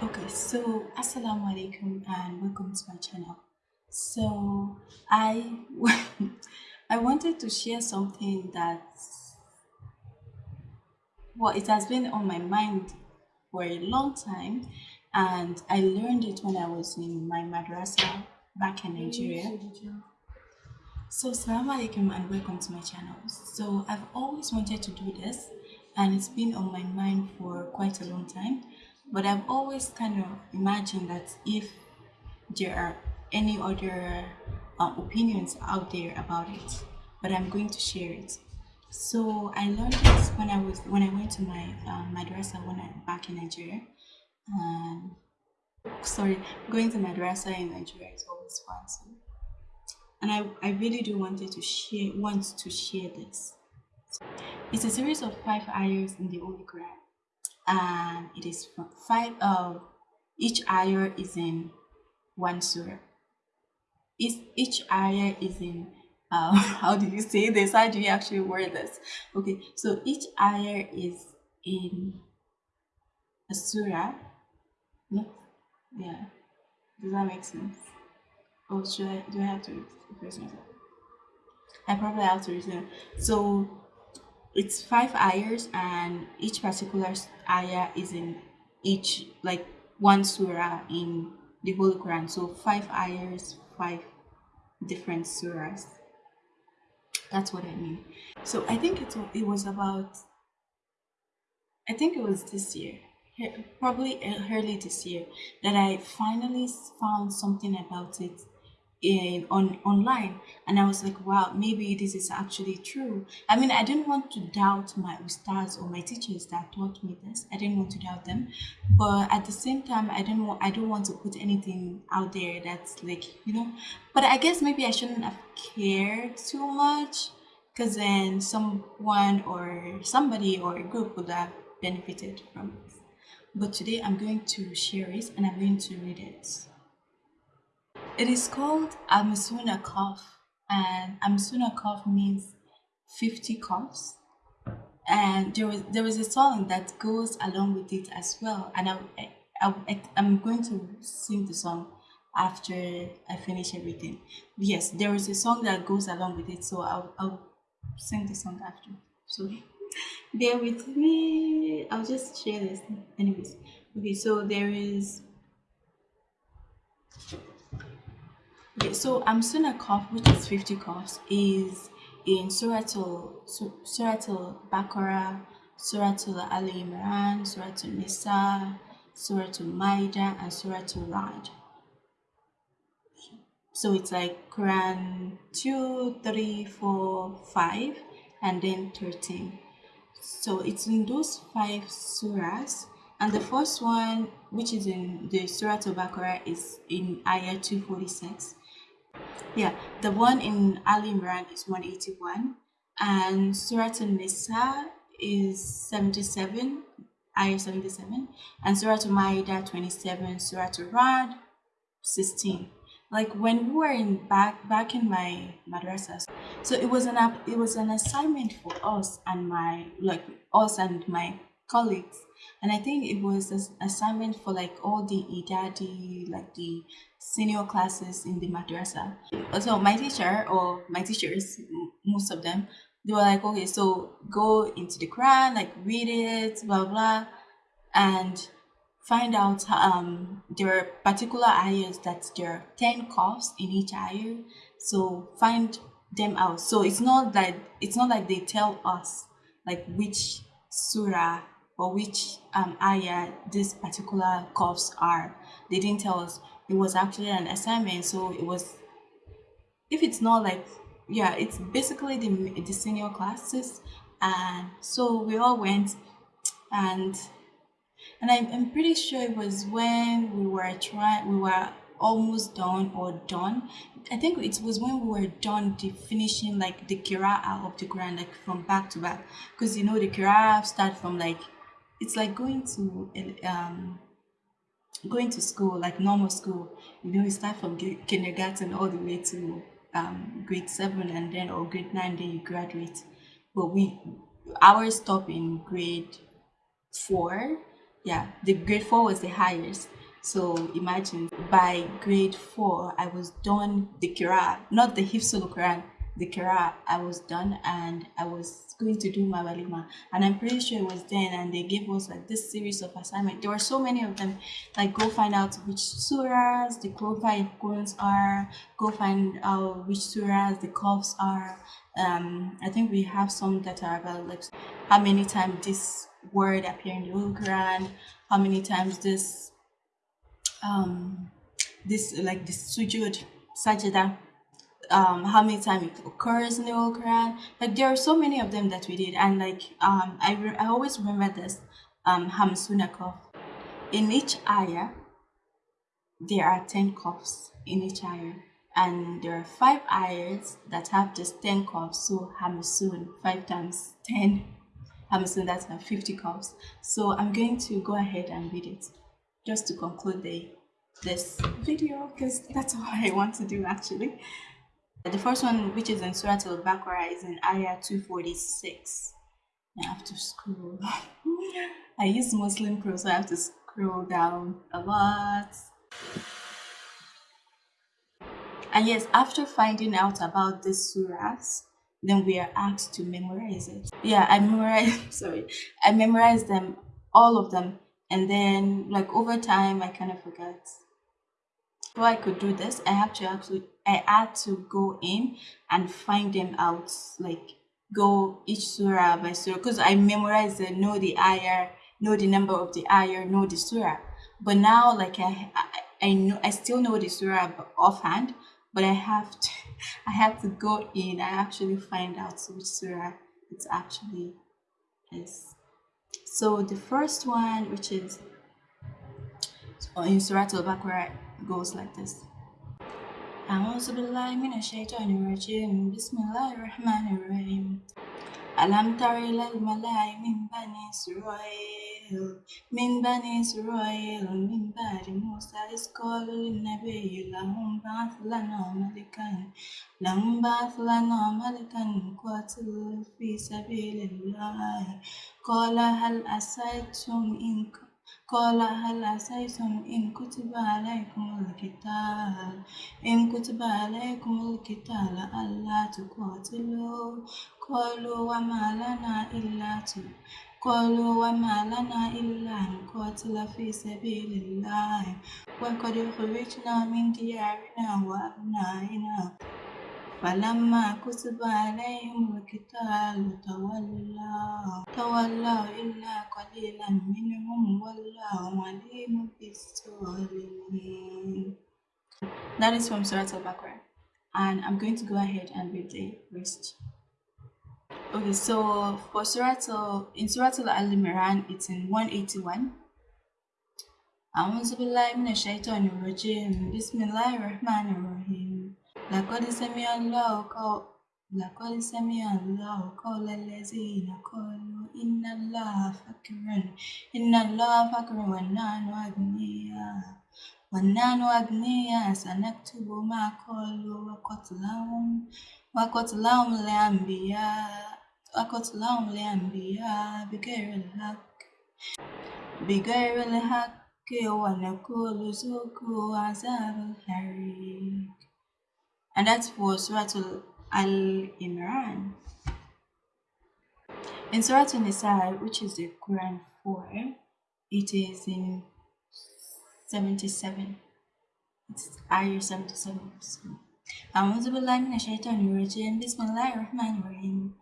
Okay, so assalamu alaikum and welcome to my channel. So I I wanted to share something that well it has been on my mind for a long time and I learned it when I was in my madrasa back in Nigeria. So assalamu alaikum and welcome to my channel. So I've always wanted to do this and it's been on my mind for quite a long time but I've always kind of imagined that if there are any other uh, opinions out there about it, but I'm going to share it. So I learned this when I was when I went to my uh, madrasa when I back in Nigeria. And sorry, going to madrasa in Nigeria is always fun. So, and I, I really do wanted to share want to share this. So, it's a series of five ayahs in the Holy Quran and it is five uh, each ayah is in one surah. Each, each ayah is in uh, how do you say this? How do you actually word this? Okay so each ayah is in a surah. No? Yeah. Does that make sense? Oh should i do i have to myself i probably have to resume so it's five ayahs and each particular ayah is in each like one surah in the Holy Quran. So five ayahs, five different surahs. That's what I mean. So I think it, it was about, I think it was this year, probably early this year, that I finally found something about it in on online. And i was like wow maybe this is actually true. I mean i didn't want to doubt my ustads or my teachers that taught me this. I didn't want to doubt them. But at the same time i didn't want i don't want to put anything out there that's like you know but i guess maybe i shouldn't have cared too much. Because then someone or somebody or a group would have benefited from it but today i'm going to share it and i'm going to read it it is called Amsuna cough, and Amsuna cough means 50 coughs. And there was there was a song that goes along with it as well. And I, I, I I'm going to sing the song after I finish everything. Yes, there is a song that goes along with it, so I'll, I'll sing the song after. So bear with me. I'll just share this. Anyways, okay. So there is Okay, so um, a cough, which is 50 coughs, is in Surah Al Baqarah, Surah Al Imran, Surah Al Nisa, Surah Al Maida, and Surah Al Ra'd. So it's like Quran 2, 3, 4, 5, and then 13. So it's in those five surahs. And the first one, which is in the Surah Al Baqarah, is in Ayah 246. Yeah, the one in Ali Imran is 181 and Surah An-Nisa is 77, ayah 77 and Surah Al-Ma'idah 27, Surah Al-Rad 16. Like when we were in back back in my madrasas, so it was an it was an assignment for us and my like us and my colleagues and i think it was an assignment for like all the idadi like the senior classes in the madrasa so my teacher or my teachers most of them they were like okay so go into the quran like read it blah blah and find out um there are particular ayahs that there are 10 coughs in each ayah so find them out so it's not that it's not like they tell us like which surah or which um, ayah these particular coughs are. They didn't tell us. It was actually an assignment, so it was. If it's not like, yeah, it's basically the the senior classes, and so we all went, and and I'm, I'm pretty sure it was when we were trying, we were almost done or done. I think it was when we were done the finishing like the Qira'ah of the Quran, like from back to back. Because you know the Qira'ah start from like it's like going to um going to school like normal school you know you start from kindergarten all the way to um grade seven and then or grade nine then you graduate. But we ours stop in grade four. Yeah, the grade four was the highest. So imagine by grade four, I was done the Quran, not the Hifzul Quran, the Quran. I was done and I was going to do my walima. And I'm pretty sure it was then and they gave us like this series of assignment. There were so many of them. Like go find out which surahs the quotes are, go find out which surahs the coughs are. Um, I think we have some that are about like how many times this word appear in the Quran, how many times this um this like this sujud sajda um how many times it occurs in the Holy Quran. Like there are so many of them that we did, and like um I re- I always remember this um Hamsuna cough. In each ayah, there are ten coughs in each ayah, and there are five ayahs that have just ten coughs. So Hamsun five times ten Hamsun that's uh, 50 coughs. So I'm going to go ahead and read it just to conclude the this video because that's all I want to do actually. The first one, which is in Surah Al-Baqarah, is in Ayah 246. I have to scroll. I use Muslim Pro, so I have to scroll down a lot. And yes, after finding out about these surahs, then we are asked to memorize it. Yeah, I memorized, sorry, I memorized them, all of them. And then, like, over time, I kind of forgot. So I could do this, I have to actually, I had to go in and find them out, like, go each surah by surah, because I memorized it, know the ayah, know the number of the ayah, know the surah. But now, like, I, I, I know, I still know the surah offhand, but I have to I have to go in I actually find out which surah it's actually is. So the first one, which is in Surah Al-Baqarah, goes like this. أعوذ بالله من الشيطان الرجيم بسم الله الرحمن الرحيم ألم تر إلى الملأ من بني إسرائيل من بني إسرائيل من بعد موسى إذ قالوا للنبي لهم بعث لنا ملكا لهم بعث لنا ملكا نقاتل في سبيل الله قال هل أسيتم إن قال هل عسيتم إن كتب عليكم القتال إن كتب عليكم القتال ألا تقاتلوا قالوا وما لنا إلا قالوا وما لنا إلا نقاتل في سبيل الله وقد خرجنا من ديارنا وأبنائنا فلما كتب عليهم القتال تولوا تولوا إلا قليلا منهم والله عليم بالظالمين That is from Surah Al-Baqarah and I'm going to go ahead and read the rest. Okay, so for Surah Al, in Surah Al-Imran it's in 181 أعوذ بالله من الشيطان الرجيم بسم الله الرحمن الرحيم لقد سمع الله قول لقد سمع الله قول الذين قالوا إن الله فقير إن الله فقير ونحن أغنياء ونحن أغنياء سنكتب ما قالوا وقتلهم وقتلهم الأنبياء وقتلهم الأنبياء بغير الحق بغير الحق ونقول ذوقوا عذاب الحريق and that was Surah Al Imran. In Surah Nisa, which is the Quran 4, it is in 77. It's ayah 77. أعوذ بالله من الشيطان الرجيم بسم الله الرحمن الرحيم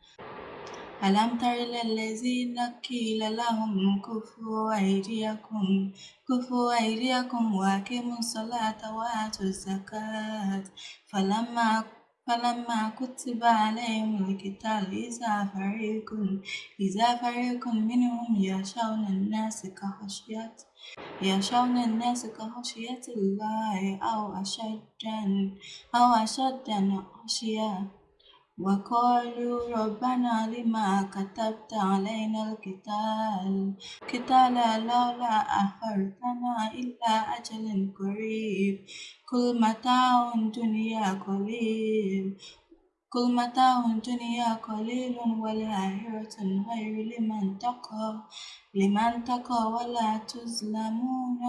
ألم تر إلى الذين قيل لهم كفوا أيديكم كفوا أيديكم وأقيموا الصلاة وآتوا الزكاة. فلما فلما كتب عليهم القتال إذا فريق إذا فريق منهم يخشون الناس كخشية يخشون الناس كخشية الله أو أشد أو أشد خشية. وقالوا ربنا لما كتبت علينا القتال قتال لولا أخرتنا إلى أجل قريب كل متاع الدنيا قليل كل متاع الدنيا قليل والآخرة خير لمن تقى لمن تقى ولا تظلمون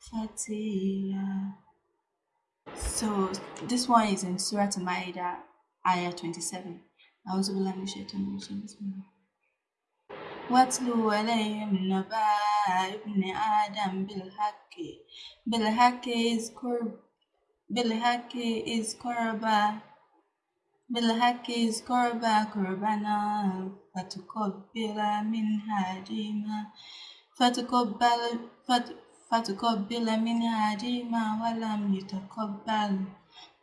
فتيلا So this one is in Surah Al-Ma'idah, ayah 27. أعوذ بالله من الشيطان الرجيم بسم الله واتلو عليهم نبأ ابن آدم بالحق بالحق إذ قرب بالحق إذ قربا بالحق إذ قربا قربانا فتقبل من أحدهما فتقبل فت فتقبل من أحدهما ولم يتقبل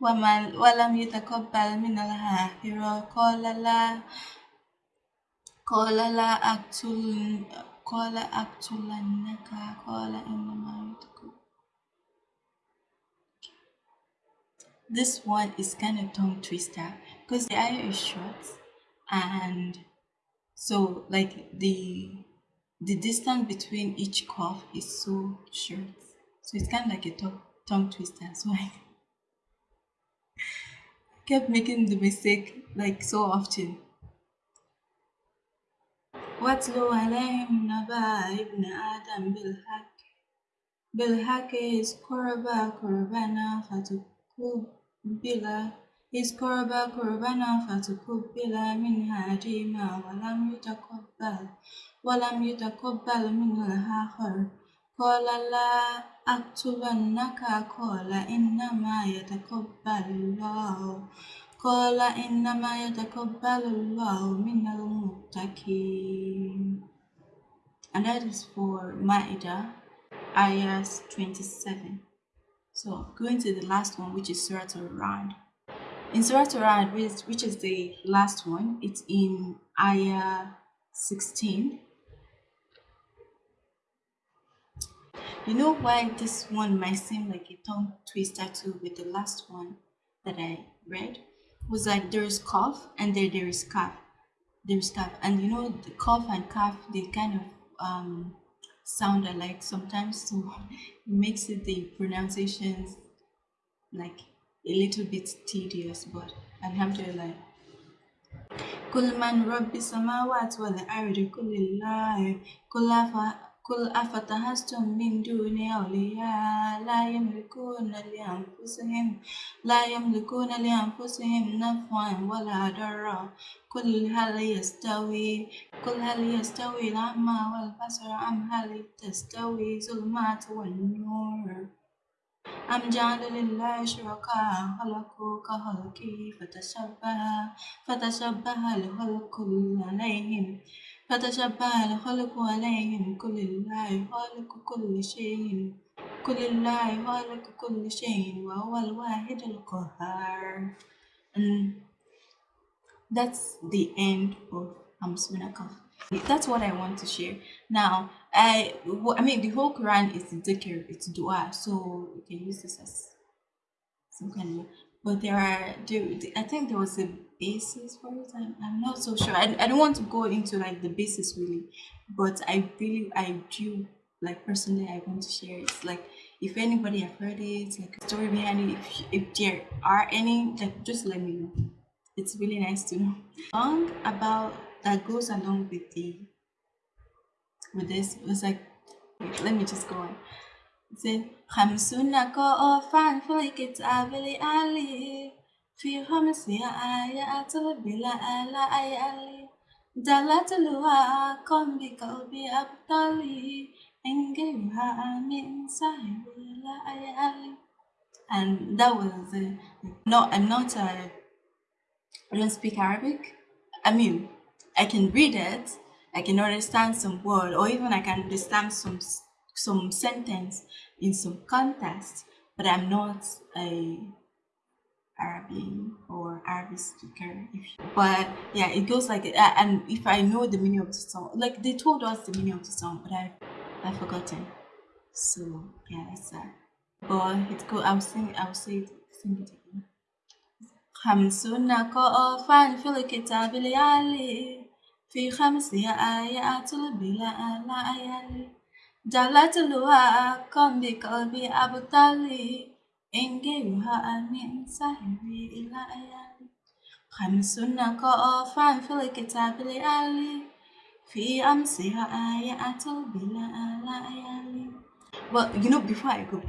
وما ولم يتقبل من الآخر قال لا قال لا أقتل قال أقتلنك قال إنما يتقبل This one is kind of tongue twister because the ayah is short and so like the the distance between each cough is so short. So it's kind of like a tongue, tongue twister. So I kept making the mistake like so often. واتلو عليهم نبأ ابن آدم بالحق بالحق إذ قربا قربانا فتقبل إذ قربا قربانا فتقبل من أحدهما ولم يتقبل ولم يتقبل من الآخر قال لا أقتلنك قال إنما يتقبل الله قال إنما يتقبل الله من المتقين and that is for Ma'idah ayahs 27 so going to the last one which is Surah Al-Ra'd in Surah Al-Ra'd which, which is the last one it's in ayah 16 you know why this one might seem like a tongue twister too with the last one that I read was like there is cough and then there is calf. There's calf. And you know the cough and calf they kind of um sound alike sometimes so it makes it the pronunciations like a little bit tedious but alhamdulillah كل من رب السماوات والأرض كل الله كل قل أفتحستم من دون أولياء لا يملكون لأنفسهم لا يملكون لأنفسهم نفعا ولا ضرا. قل هل يستوي قل هل يستوي الأعمى والبصر أم هل تستوي الظلمات والنور؟ أم جعلوا لله شركاء خلقوا كخلقه فتشبه فتشبه الخلق عليهم فتشبه الخلق عليهم كل الله خالق كل شيء كل الله خالق كل شيء وهو الواحد القهار and that's the end of Hamsuna Kaf. That's what I want to share. Now, I I mean the whole Quran is dhikr, it's dua, so you can use this as some kind of but there are there, I think there was a basis for it. I'm, I'm not so sure. I, I don't want to go into like the basis really, but I really I do like personally I want to share it. Like if anybody have heard it, like a story behind it, if, if there are any, like just let me know. It's really nice to know. Song about that goes along with the with this was like let me just go on. It said خمسون قافا في الكتاب لآله في خمس آيات بلا آلاء آلي دلت الواقم بقلبي أبطالي إن غيرها من سهر لا آلي and that was uh, no I'm not uh, I don't speak Arabic I mean I can read it I can understand some word or even I can understand some some sentence in some context, but I'm not a Arabian or Arabic speaker. but yeah, it goes like uh, and if I know the meaning of the song, like they told us the meaning of the song, but I I've forgotten. So yeah, that's that. But it's cool. I'll sing. I'll say it, sing it again. خمسون قافا في الكتاب العالي في خمس آيات بلا ليالي جعلتها كم بقلبي أبطالي إن غيرها من سهري إلى أيالي خمس نقافا في الكتاب لآلي في أمسها آيات بلا ليالي well, you know, before I go,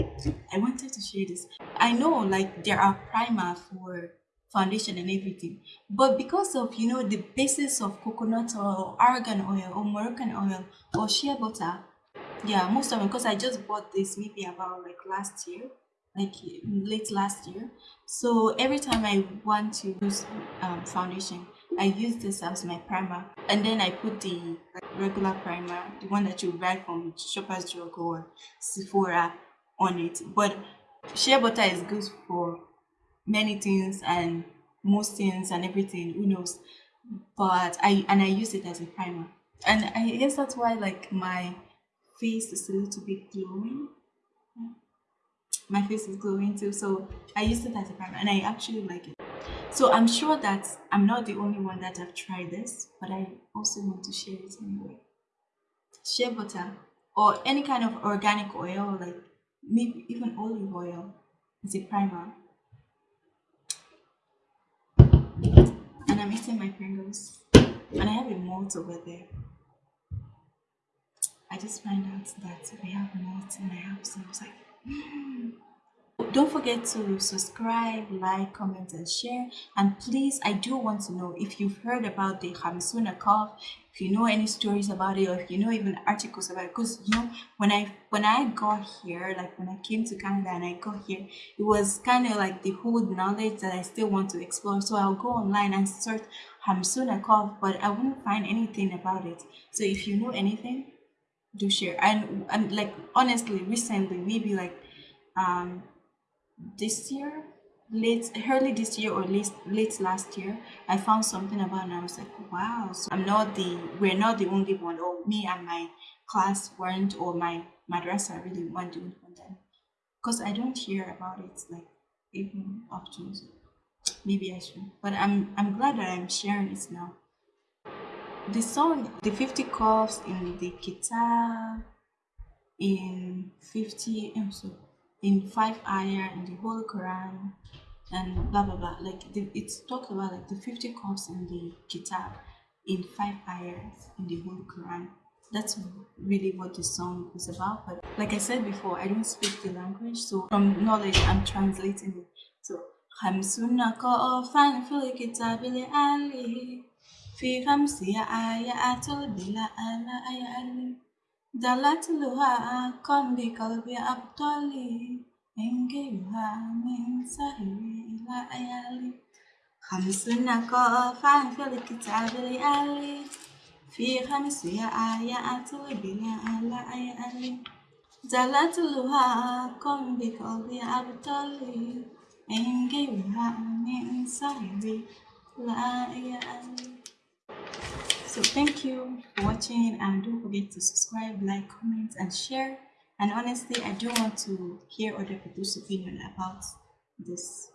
I wanted to share this. I know, like, there are primer for foundation and everything, but because of you know the basis of coconut oil, argan oil, or Moroccan oil, or shea butter, yeah, most of them. Because I just bought this maybe about like last year, like late last year. So every time I want to use um, foundation, I use this as my primer, and then I put the regular primer, the one that you buy from Shoppers Drug or Sephora, on it. But shea butter is good for many things and most things and everything. Who knows? But I and I use it as a primer, and I guess that's why like my face is a little bit glowing. My face is glowing too, so I use it as a primer, and I actually like it. So I'm sure that I'm not the only one that have tried this, but I also want to share it anyway. Shea butter or any kind of organic oil, like maybe even olive oil, is a primer. And I'm eating my Pringles, and I have a malt over there. I just find out that we have malt in my house, and I was like, mm. Don't forget to subscribe, like, comment, and share. And please, I do want to know if you've heard about the Hamsuna cough, if you know any stories about it, or if you know even articles about it. Because you know, when I when I got here, like when I came to Canada and I got here, it was kind of like the whole knowledge that I still want to explore. So I'll go online and search Hamsuna cough, but I wouldn't find anything about it. So if you know anything, do share. And and like honestly, recently, maybe like um this year late early this year or late late last year i found something about and i was like wow so i'm not the we're not the only one or me and my class weren't or my madrasa really weren't because i don't hear about it like even often so maybe i should. But i'm i'm glad that i'm sharing it now the song the 50 coughs in the kitab in 50 episode in five ayah in the Holy Quran and blah blah blah. Like the, it's talked about like the 50 cups in the Kitab in five ayahs in the Holy Quran. That's really what the song is about. But like I said before, I don't speak the language, so from knowledge I'm translating it. So خمسون قافا في الكتاب لآله في خمس آيات بلا آلاء دلتلها كن بقلب أبطالي إنجيلها من سهر إلى أيالي خمس نقافا في الكتاب لآلي في خمس آيات بلا لآلي دلتلها كن بقلب أبطالي إنجيلها من سهر إلى أيالي so thank you for watching and don't forget to subscribe like comment and share. And honestly i do want to hear other people's opinion about this